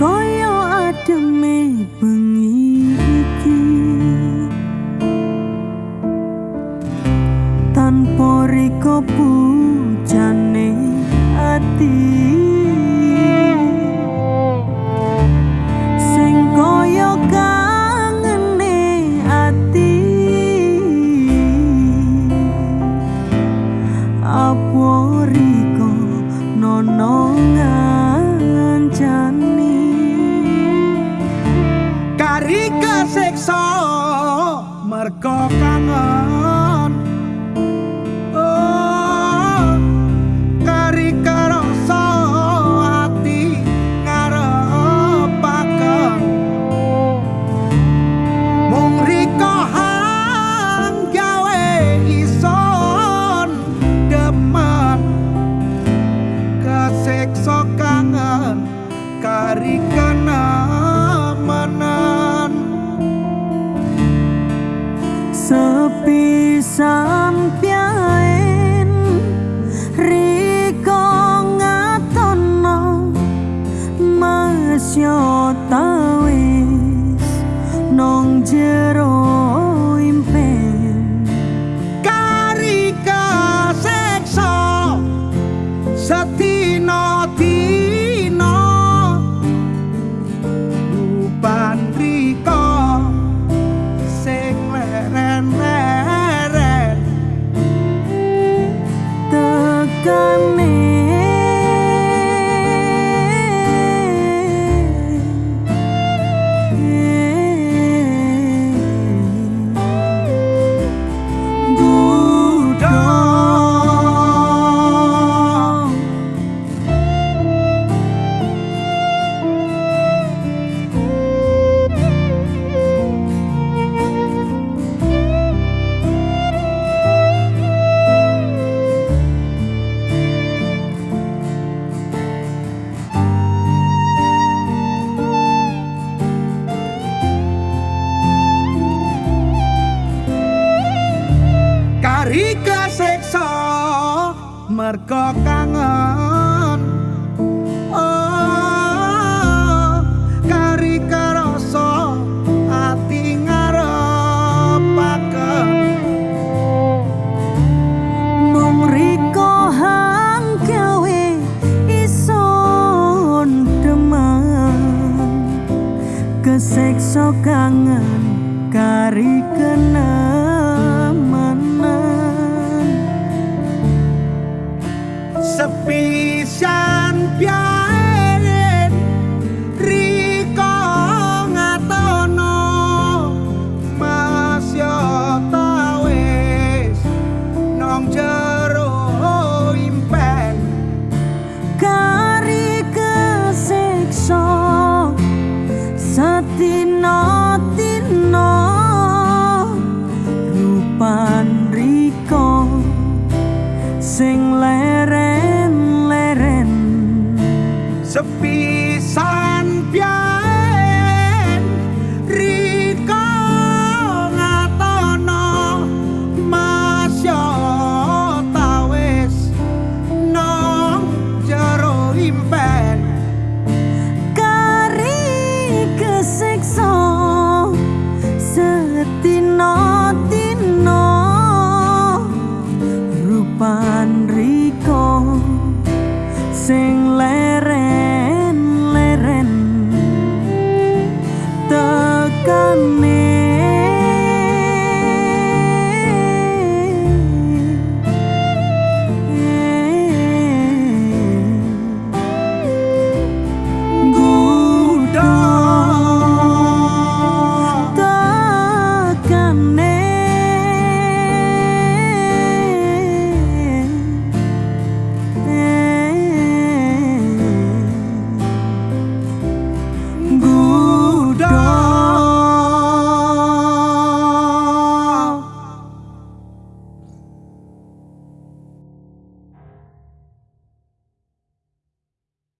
koyo ademe bengi iki. Tanpa riko pujane ati kari kenamenan sepi sampeyan riko ngatono masya tawis nong jero mergo kangen. Oh kari karasa ati ngarepaken. Mung riko hang gawe ison demen. Kesekso kangen kari kenamenan sepisan biarin riko ngatono masya tawis nong jero impen. Kari kesekso satino tino rupan riko sing leren leren sepisan